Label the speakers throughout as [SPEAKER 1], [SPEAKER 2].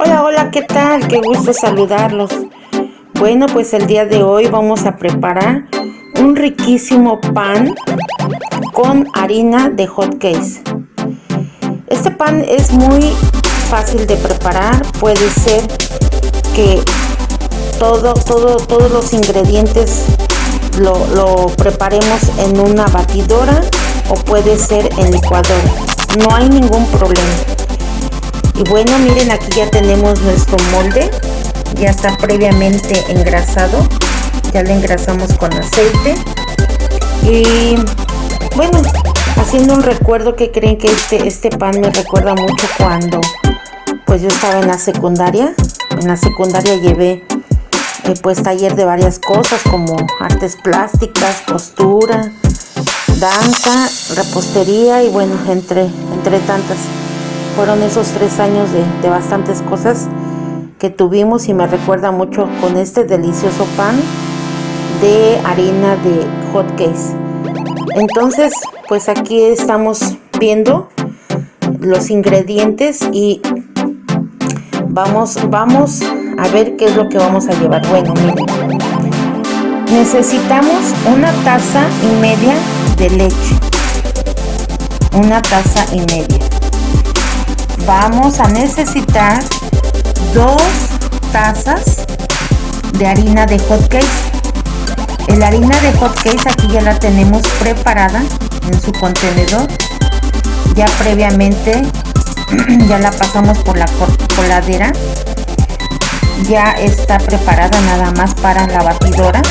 [SPEAKER 1] Hola, hola, ¿qué tal? Qué gusto saludarlos. Bueno, pues el día de hoy vamos a preparar un riquísimo pan con harina de hot case. Este pan es muy fácil de preparar, puede ser que todo, todo, todos los ingredientes lo, lo preparemos en una batidora o puede ser en licuadora. No hay ningún problema. Y bueno, miren aquí ya tenemos nuestro molde. Ya está previamente engrasado. Ya lo engrasamos con aceite. Y bueno, haciendo un recuerdo que creen que este, este pan me recuerda mucho cuando pues yo estaba en la secundaria. En la secundaria llevé eh, pues taller de varias cosas como artes plásticas, costura, danza, repostería y bueno, entre, entre tantas fueron esos tres años de, bastantes cosas que tuvimos y me recuerda mucho con este delicioso pan de harina de hot case entonces pues aquí estamos viendo los ingredientes y vamos vamos a ver qué es lo que vamos a llevar. Bueno miren. Necesitamos una taza y media de leche. Una taza y media vamos a necesitar dos tazas de harina de hot cake el harina de hot cake aquí ya la tenemos preparada en su contenedor. Ya previamente ya la pasamos por la coladera. Ya está preparada nada más para la batidora.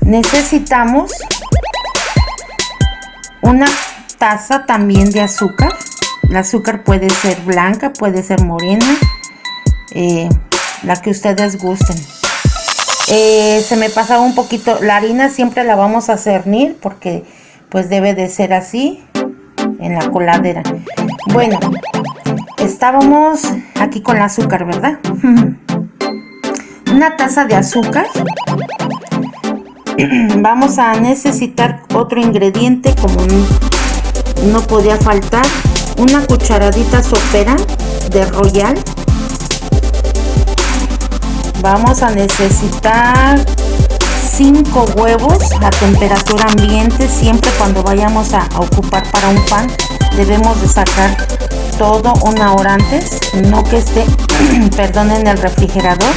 [SPEAKER 1] Necesitamos una taza también de azúcar el azúcar puede ser blanca, puede ser morena, eh, la que ustedes gusten. Eh, se me pasaba un poquito, la harina siempre la vamos a cernir porque pues debe de ser así en la coladera. Bueno, estábamos aquí con el azúcar, ¿verdad? Una taza de azúcar. Vamos a necesitar otro ingrediente como no podía faltar una cucharadita sopera de royal. Vamos a necesitar 5 huevos a temperatura ambiente. Siempre cuando vayamos a ocupar para un pan debemos de sacar todo una hora antes no que esté perdón en el refrigerador.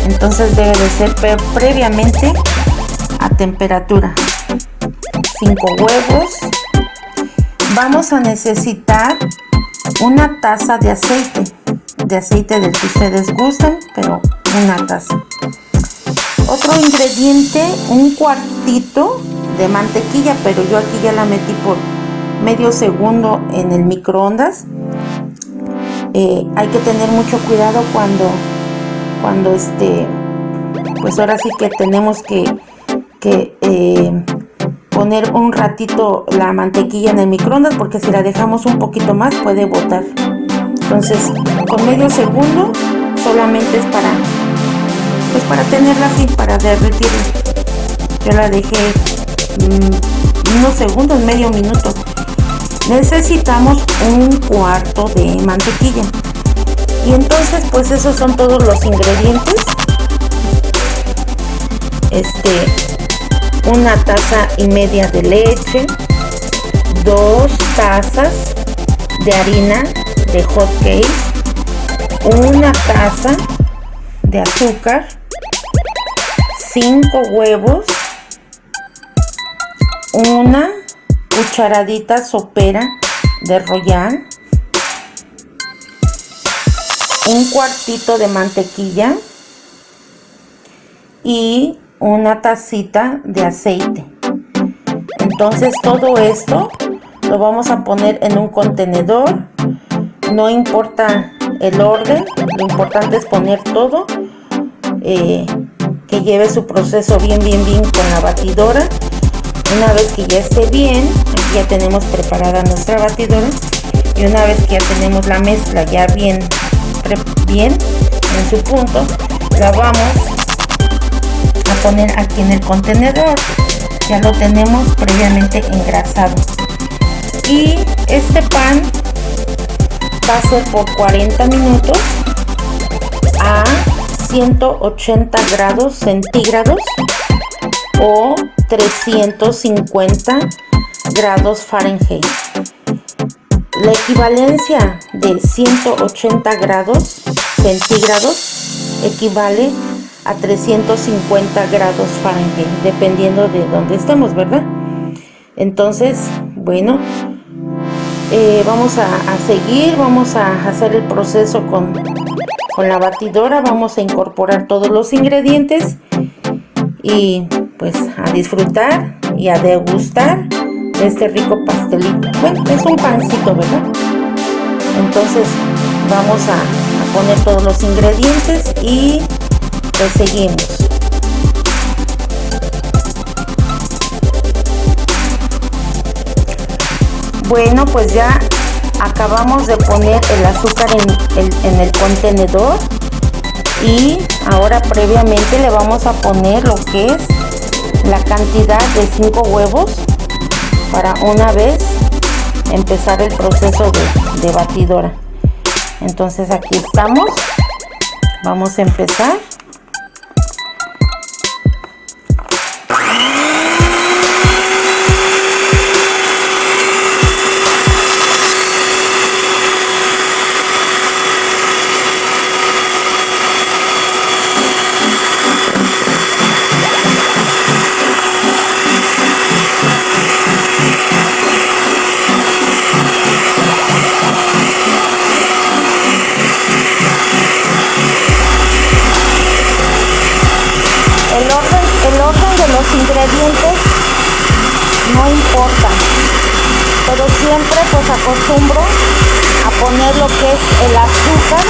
[SPEAKER 1] Entonces debe de ser previamente a temperatura. 5 huevos vamos a necesitar una taza de aceite. De aceite del que ustedes gusten pero una taza. Otro ingrediente un cuartito de mantequilla pero yo aquí ya la metí por medio segundo en el microondas. Eh, hay que tener mucho cuidado cuando cuando este pues ahora sí que tenemos que que eh, poner un ratito la mantequilla en el microondas porque si la dejamos un poquito más puede botar. Entonces con medio segundo solamente es para pues para tenerla así para derretirla yo la dejé mm, unos segundos medio minuto. Necesitamos un cuarto de mantequilla. Y entonces pues esos son todos los ingredientes. Este una taza y media de leche, dos tazas de harina de hot cake, una taza de azúcar, cinco huevos, una cucharadita sopera de royal, un cuartito de mantequilla y una tacita de aceite. Entonces todo esto lo vamos a poner en un contenedor. No importa el orden lo importante es poner todo eh, que lleve su proceso bien bien bien con la batidora. Una vez que ya esté bien ya tenemos preparada nuestra batidora. Y una vez que ya tenemos la mezcla ya bien bien en su punto la vamos poner aquí en el contenedor ya lo tenemos previamente engrasado y este pan va a ser por 40 minutos a 180 grados centígrados o 350 grados Fahrenheit. La equivalencia de 180 grados centígrados equivale a 350 grados Fahrenheit, dependiendo de dónde estemos, ¿verdad? Entonces, bueno, eh, vamos a, seguir, vamos a hacer el proceso con, con la batidora, vamos a incorporar todos los ingredientes y pues a disfrutar y a degustar este rico pastelito. Bueno, es un pancito, ¿verdad? Entonces vamos a, a poner todos los ingredientes y pues seguimos. Bueno, pues ya acabamos de poner el azúcar en el, en el contenedor y ahora previamente le vamos a poner lo que es la cantidad de 5 huevos para una vez empezar el proceso de batidora. Entonces aquí estamos. Vamos a empezar pero siempre pues acostumbro a poner lo que es el azúcar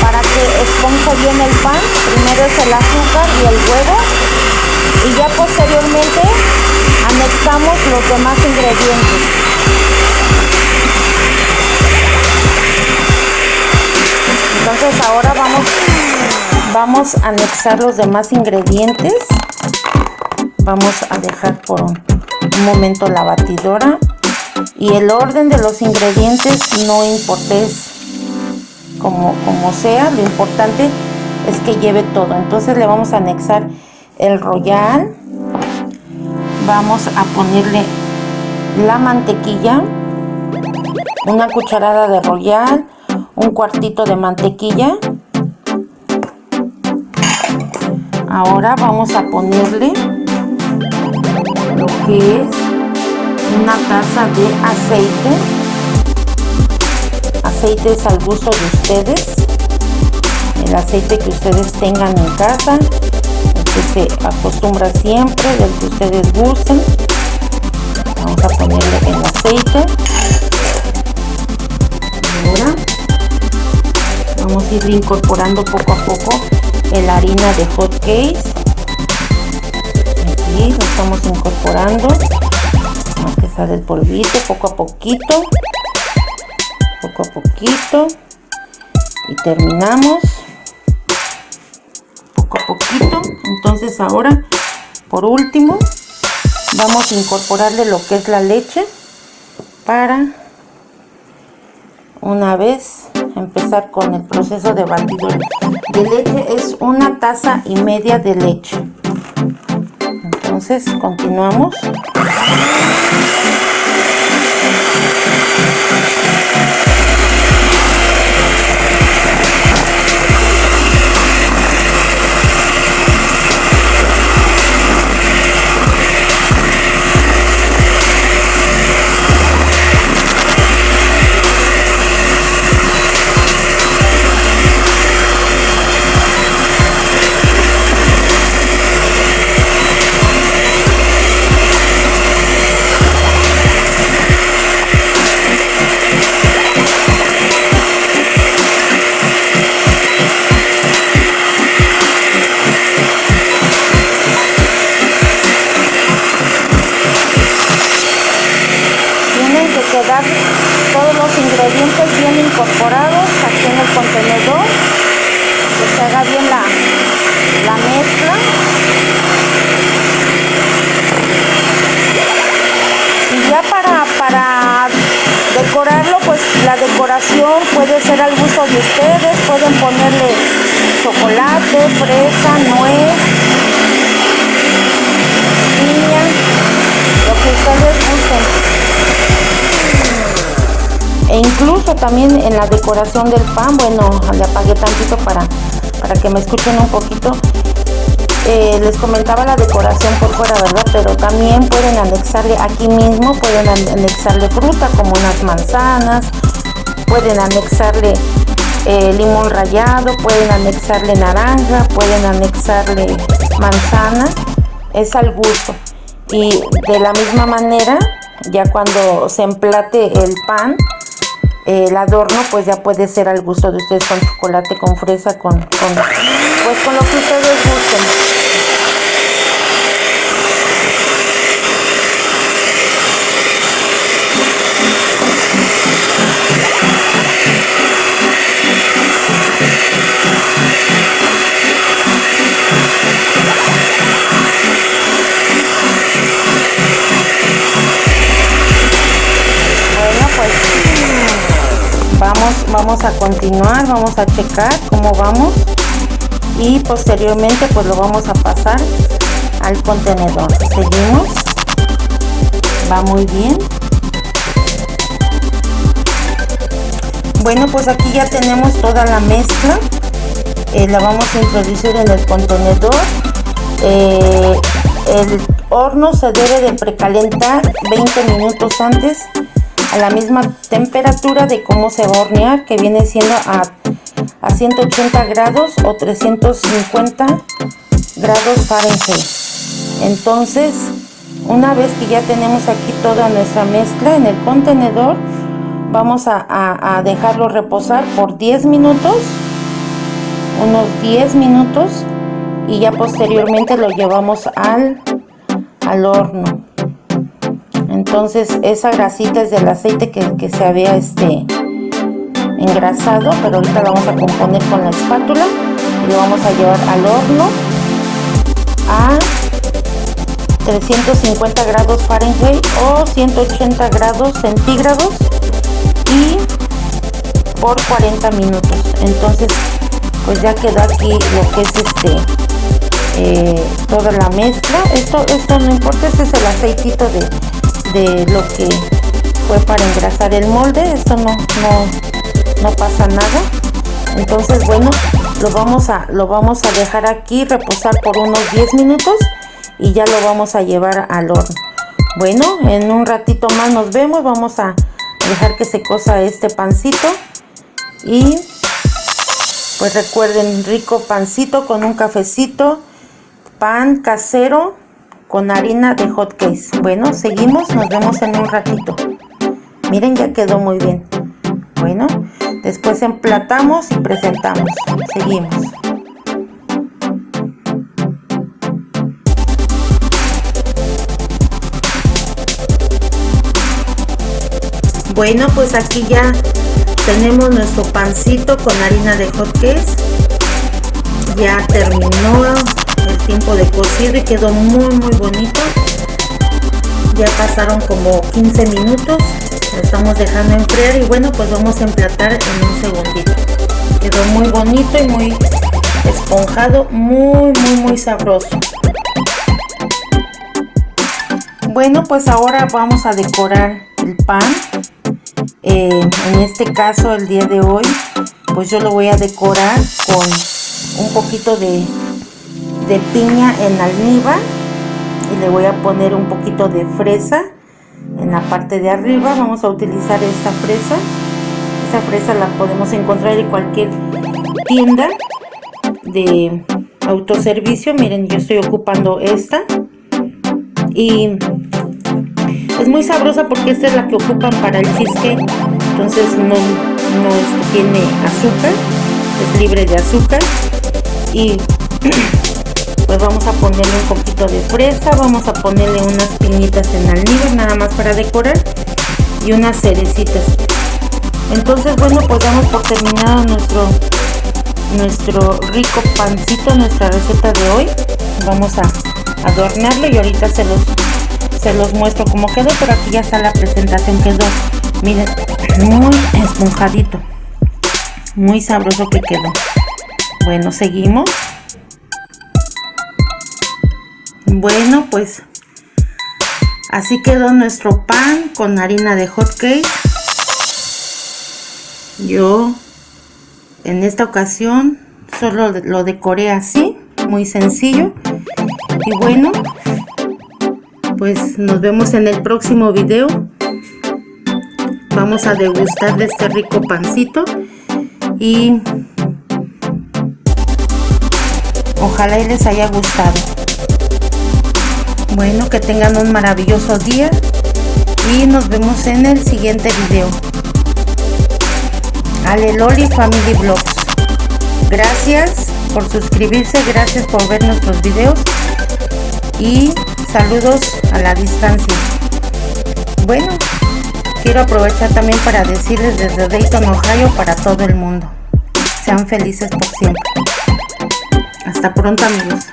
[SPEAKER 1] para que esponje bien el pan. Primero es el azúcar y el huevo. Y ya posteriormente anexamos los demás ingredientes. Entonces ahora vamos vamos a anexar los demás ingredientes. Vamos a dejar por un, momento la batidora y el orden de los ingredientes no importa como, como sea lo importante es que lleve todo. Entonces le vamos a anexar el royal. Vamos a ponerle la mantequilla una cucharada de royal un cuartito de mantequilla. Ahora vamos a ponerle lo que es una taza de aceite. Aceite es al gusto de ustedes. El aceite que ustedes tengan en casa. El que se acostumbra siempre del que ustedes gusten. Vamos a ponerle el aceite. Ahora vamos a ir incorporando poco a poco la harina de hot case lo estamos incorporando el polvito poco a poquito poco a poquito y terminamos poco a poquito. Entonces ahora por último vamos a incorporarle lo que es la leche para una vez empezar con el proceso de batido de leche. Es una taza y media de leche. Entonces continuamos todos los ingredientes bien incorporados aquí en el contenedor. Que se haga bien la, la mezcla. Y ya para, para decorarlo pues la decoración puede ser al gusto de ustedes, pueden ponerle chocolate, fresa, nuez, piña, lo que ustedes gusten. E incluso también en la decoración del pan, bueno, le apagué tantito para, para que me escuchen un poquito. Eh, les comentaba la decoración por fuera, ¿verdad? Pero también pueden anexarle aquí mismo, pueden anexarle fruta como unas manzanas, pueden anexarle eh, limón rallado, pueden anexarle naranja, pueden anexarle manzana, es al gusto. Y de la misma manera, ya cuando se emplate el pan, el adorno pues ya puede ser al gusto de ustedes con chocolate, con fresa, con, con pues con lo que ustedes gusten. Vamos a continuar vamos a checar cómo vamos y posteriormente pues lo vamos a pasar al contenedor. Seguimos. Va muy bien. Bueno pues aquí ya tenemos toda la mezcla. Eh, la vamos a introducir en el contenedor. Eh, el horno se debe de precalentar 20 minutos antes a la misma temperatura de cómo se va a hornear que viene siendo a, a 180 grados o 350 grados Fahrenheit. Entonces una vez que ya tenemos aquí toda nuestra mezcla en el contenedor vamos a, a, dejarlo reposar por 10 minutos unos 10 minutos y ya posteriormente lo llevamos al, al horno entonces esa grasita es del aceite que, se había este engrasado pero ahorita lo vamos a componer con la espátula y lo vamos a llevar al horno a 350 grados Fahrenheit o 180 grados centígrados y por 40 minutos. Entonces pues ya quedó aquí lo que es este eh, toda la mezcla. Esto esto no importa este es el aceitito de lo que fue para engrasar el molde esto no, no, no pasa nada. Entonces bueno lo vamos a lo vamos a dejar aquí reposar por unos 10 minutos y ya lo vamos a llevar al horno. Bueno en un ratito más nos vemos vamos a dejar que se cosa este pancito y pues recuerden rico pancito con un cafecito pan casero con harina de hot case bueno seguimos nos vemos en un ratito. Miren ya quedó muy bien. Bueno después emplatamos y presentamos. Seguimos. Bueno pues aquí ya tenemos nuestro pancito con harina de hot case ya terminó tiempo de cocido y quedó muy muy bonito. Ya pasaron como 15 minutos lo estamos dejando enfriar y bueno pues vamos a emplatar en un segundito. Quedó muy bonito y muy esponjado muy muy muy sabroso. Bueno pues ahora vamos a decorar el pan. Eh, en este caso el día de hoy pues yo lo voy a decorar con un poquito de de piña en almíbar y le voy a poner un poquito de fresa en la parte de arriba. Vamos a utilizar esta fresa. Esta fresa la podemos encontrar en cualquier tienda de autoservicio. Miren yo estoy ocupando esta. Y es muy sabrosa porque esta es la que ocupan para el cheesecake. Entonces no, no tiene azúcar es libre de azúcar. Y pues vamos a ponerle un poquito de fresa vamos a ponerle unas piñitas en almíbar nada más para decorar y unas cerecitas. Entonces bueno pues damos por terminado nuestro nuestro rico pancito nuestra receta de hoy. Vamos a adornarlo y ahorita se los se los muestro como quedó pero aquí ya está la presentación quedó miren muy esponjadito muy sabroso que quedó. Bueno seguimos bueno pues así quedó nuestro pan con harina de hot cake. Yo en esta ocasión solo lo decoré así muy sencillo. Y bueno pues nos vemos en el próximo video. Vamos a degustar de este rico pancito y ojalá y les haya gustado bueno que tengan un maravilloso día y nos vemos en el siguiente video. Aleloli Family Vlogs. Gracias por suscribirse gracias por ver nuestros videos y saludos a la distancia. Bueno quiero aprovechar también para decirles desde Dayton Ohio para todo el mundo. Sean felices por siempre. Hasta pronto amigos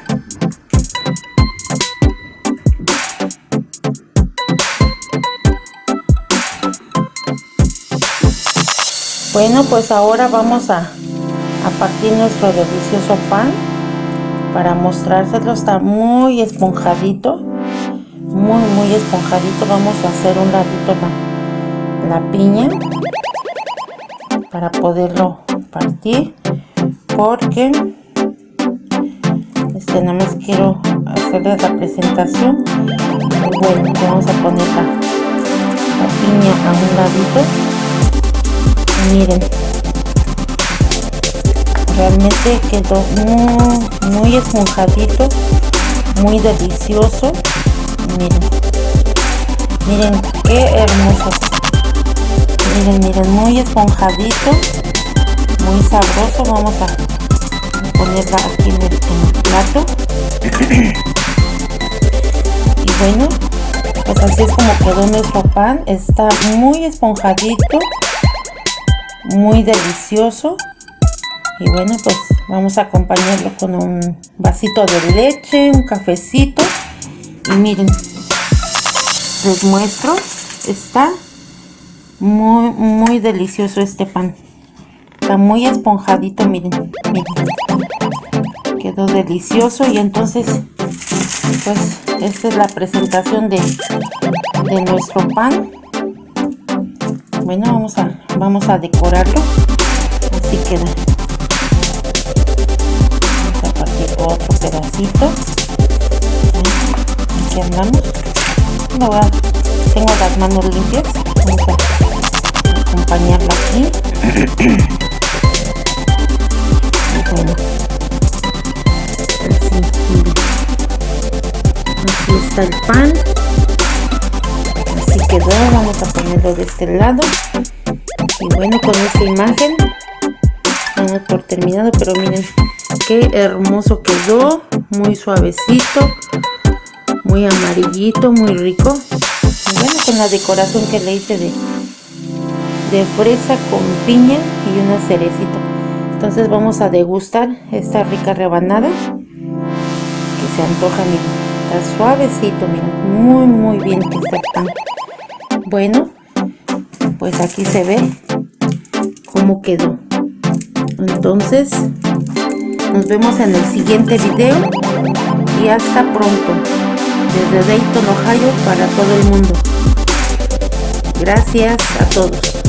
[SPEAKER 1] Bueno, pues ahora vamos a, a partir nuestro delicioso pan para mostrárselo. Está muy esponjadito, muy, muy esponjadito. Vamos a hacer un ladito la, la piña para poderlo partir porque este nada más quiero hacerles la presentación bueno vamos a poner la, la piña a un ladito miren. Realmente quedó muy, muy esponjadito muy delicioso. Miren. Miren qué hermoso. Miren miren muy esponjadito muy sabroso. Vamos a ponerla aquí en el, en el plato. Y bueno pues así es como quedó nuestro pan. Está muy esponjadito muy delicioso. Y bueno pues vamos a acompañarlo con un vasito de leche un cafecito. Y miren les muestro está muy muy delicioso este pan. Está muy esponjadito miren miren. Quedó delicioso y entonces pues esta es la presentación de, de nuestro pan bueno vamos a vamos a decorarlo. Así queda. Vamos a partir otro pedacito. Aquí andamos. Tengo las manos limpias. Vamos a acompañarlo aquí. Bueno así. Está el pan. así quedó vamos a ponerlo de este lado. Y bueno con esta imagen vamos por terminado pero miren qué hermoso quedó muy suavecito muy amarillito muy rico. Y bueno con la decoración que le hice de de fresa con piña y una cerecita. Entonces vamos a degustar esta rica rebanada que se antoja miren está suavecito miren muy muy bien que está bueno pues aquí se ve cómo quedó. Entonces nos vemos en el siguiente video y hasta pronto. Desde Dayton Ohio para todo el mundo. Gracias a todos